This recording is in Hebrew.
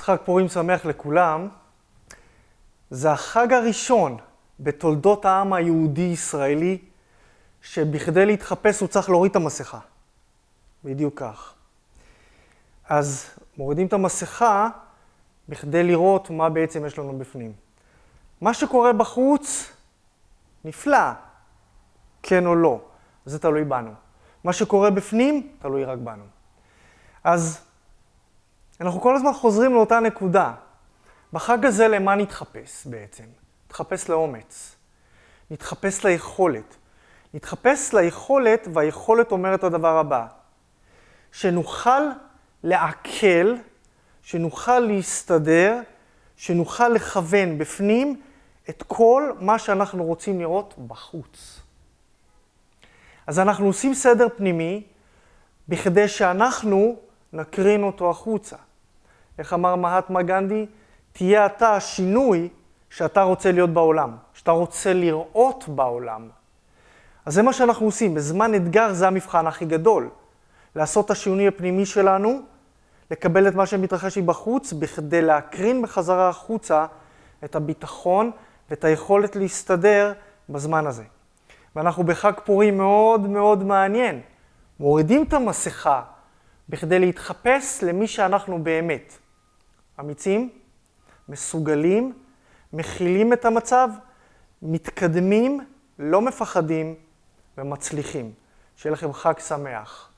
חג פורים שמח לכולם. זה החג הראשון בתולדות העם היהודי-ישראלי, שבכדי להתחפש הוא צריך להוריד את המסכה. בדיוק כך. אז מורידים את המסכה בכדי לראות מה בעצם יש לנו בפנים. מה שקורה בחוץ, נפלא, כן או לא, זה תלוי בנו. מה שקורה בפנים, תלוי רק בנו. אז אנחנו כל הזמן חוזרים לאותה נקודה. בחג הזה למה נתחפש בעצם? נתחפש לאומץ. נתחפש ליכולת. נתחפש ליכולת, והיכולת אומרת הדבר הבא, שנוכל לעכל, שנוכל להסתדר, שנוכל לכוון בפנים את כל מה שאנחנו רוצים לראות בחוץ. אז אנחנו עושים סדר פנימי בכדי שאנחנו נקרין אותו החוצה. איך אמר מהטמה גנדי? תהיה אתה השינוי שאתה רוצה להיות בעולם, שאתה רוצה לראות בעולם. אז זה מה שאנחנו עושים. בזמן אתגר זה המבחן הכי גדול. לעשות את השינוי הפנימי שלנו, לקבל את מה שמתרחש מבחוץ, בכדי להקרין בחזרה החוצה את הביטחון ואת היכולת להסתדר בזמן הזה. ואנחנו בחג פורים מאוד מאוד מעניין. מורידים את המסכה בכדי להתחפש למי שאנחנו באמת. אמיצים, מסוגלים, מכילים את המצב, מתקדמים, לא מפחדים ומצליחים. שיהיה לכם חג שמח.